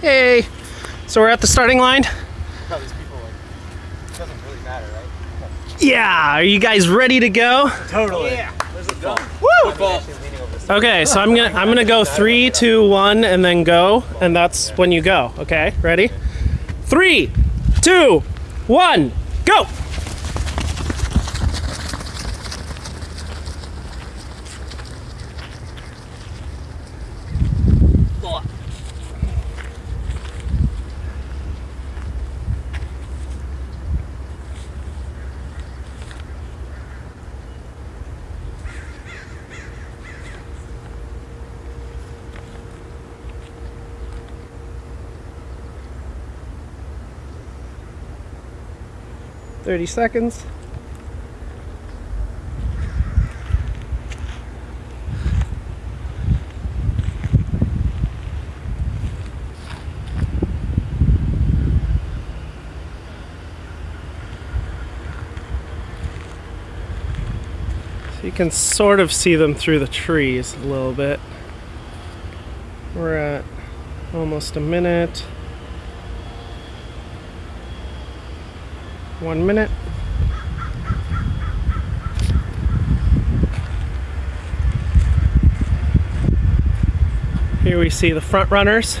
Hey, so we're at the starting line. Tell these people like, doesn't really matter, right? Yeah, are you guys ready to go? Totally. Yeah. There's a gun. Woo! Football. Okay, so I'm gonna I'm gonna go three, two, one, and then go, and that's when you go. Okay, ready? Three, two, one, go! Thirty seconds. So you can sort of see them through the trees a little bit. We're at almost a minute. One minute. Here we see the front runners.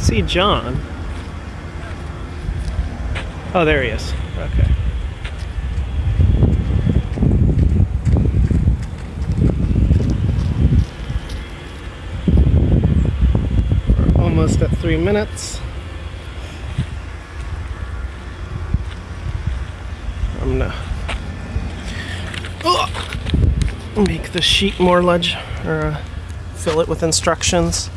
see John. Oh, there he is. Okay. We're almost at three minutes. I'm gonna make the sheet more ledge or uh, fill it with instructions.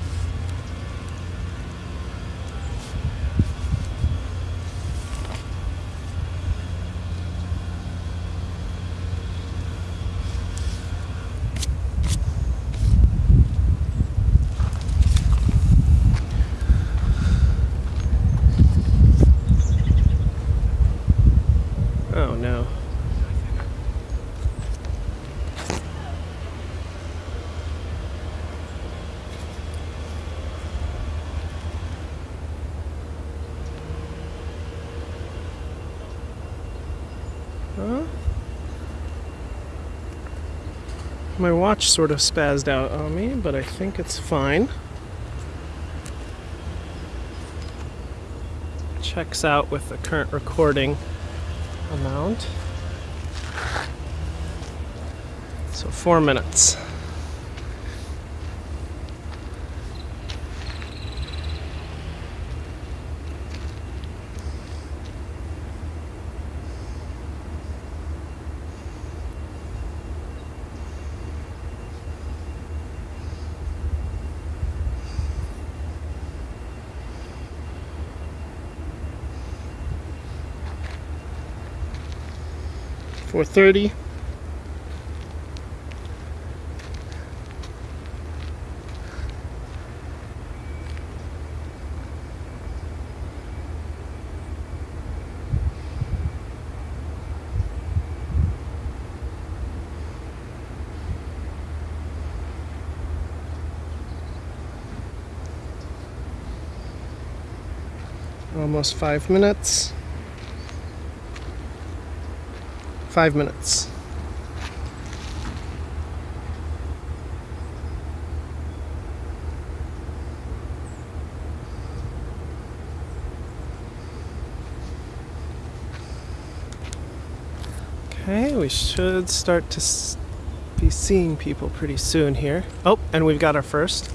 Oh no. Huh? My watch sort of spazzed out on me, but I think it's fine. Checks out with the current recording amount. So four minutes. 430 almost five minutes. Five minutes. Okay, we should start to be seeing people pretty soon here. Oh, and we've got our first.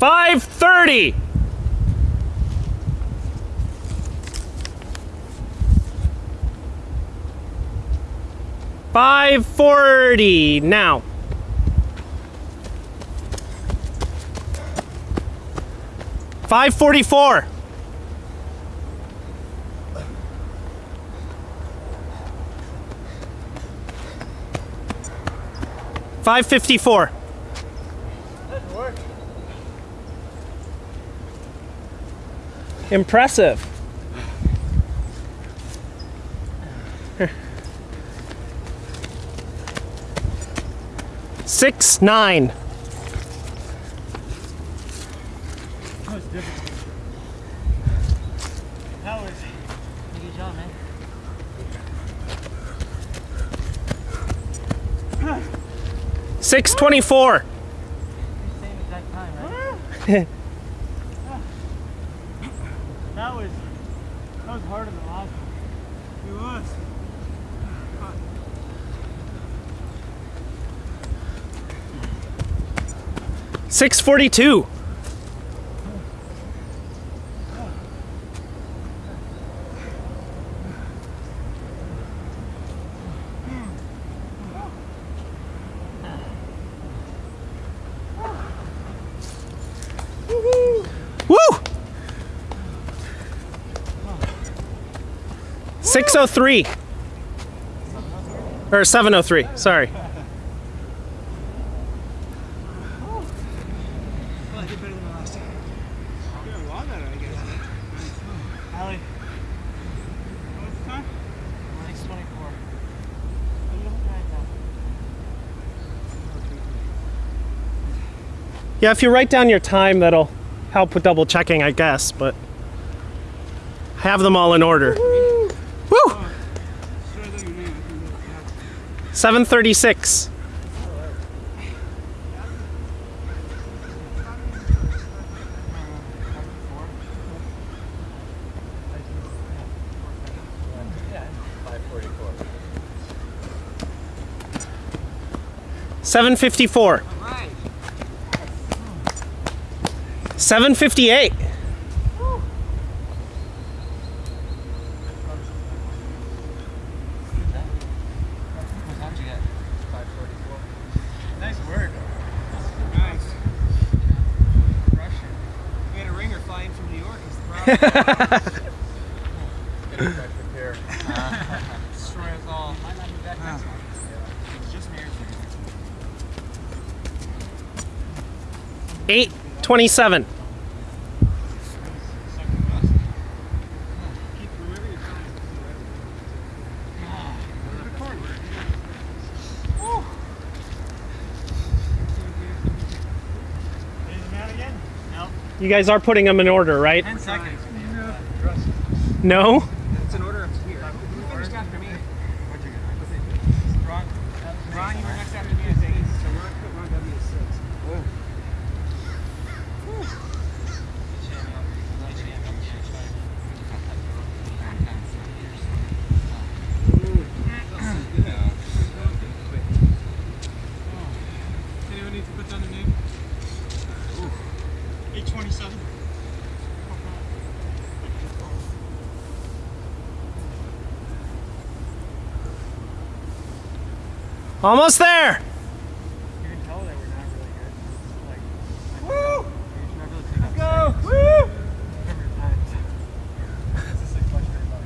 Five thirty. Five forty now. Five. Five. Impressive. Six nine. That was difficult. How was Good job, man. Six twenty-four. Same exact time, right? That was that was harder than last one. It was. Six forty-two. Woo! Six oh three. Or seven oh three. Sorry. Well, I did better than the last time. Yeah, a lot better, I guess. Allie. What's the time? 624. Yeah, if you write down your time, that'll help with double checking, I guess, but have them all in order. 736. Seven fifty four. Seven fifty eight. Is the problem? Get a fresh repair. Destroy us all. Might not be back next month. It's just marriage. 827. Keep whoever you're trying again? No. You guys are putting them in order, right? Ten seconds. No? It's an order of here. Who finished after me? Ron. Ron, you were next after me, I think. So Ron put Ron W to six. Anyone need to put down the name? 827. Almost there. You can tell that we're not really good. Like, Woo! Let's go! Woo! This is like much better about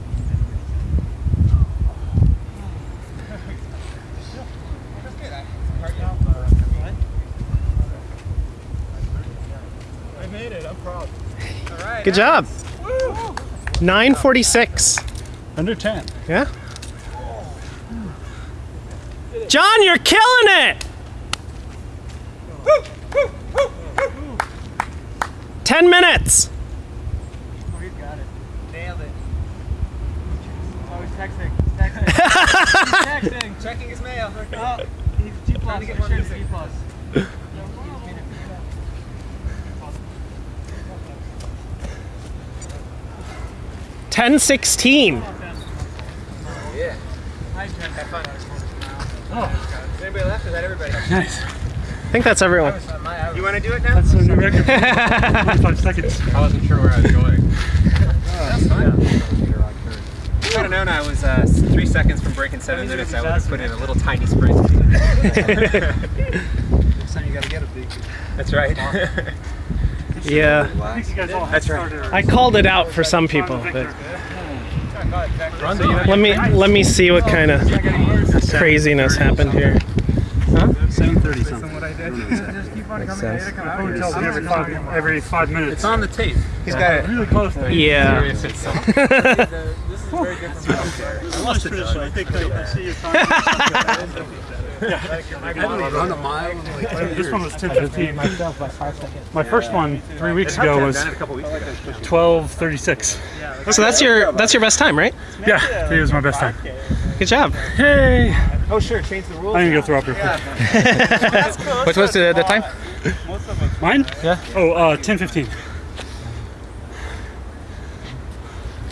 That's good. I part now. I made it. I'm proud. All right. Good job. 946. Under 10. Yeah? John, you're killing it. Ten minutes. Oh, he's got it. Nailed it. Oh, he's texting. He's texting. he's texting. Checking his mail. Oh, He's G plus. Trying to get I'm more sure it's. G plus. Ten sixteen. yeah. Have fun. Oh. Is anybody left? Is that everybody? Nice. I think that's everyone. You want to do it now? That's a new record. 45 seconds. I wasn't sure where I was going. That's fine. If I'd have known I was uh, three seconds from breaking seven minutes, I would have put in a little tiny sprint. Next time you gotta get a big. That's right. Yeah, I think you guys all That's right. I called it out for some people, but Run, you let me let me see what kind of craziness happened here. 7:30 something. Just keep on coming. sense. Come out Phone here. every five, every five minutes. It's on the tape. He's got it. really close to Yeah. This is very different from I lost it. I think I, I see your time. Run a mile. This one was 10:15. Myself by five seconds. My first one three weeks ago was Done it a couple weeks ago. 12:36. So that's your that's your best time, right? Yeah, today was my best time. Good job. Hey, Oh, sure. Change the rules. I'm gonna go throw up real quick. What was the, the time? Most of. Mine? Yeah. Oh, uh, 10:15.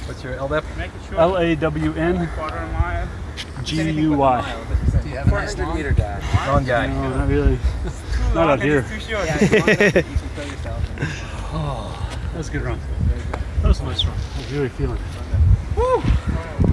What's your LDEP? L A W N G U Y. Wrong guy. No, not really. Not out here. Too short. That was a good run. That was a nice run. I was really feeling it.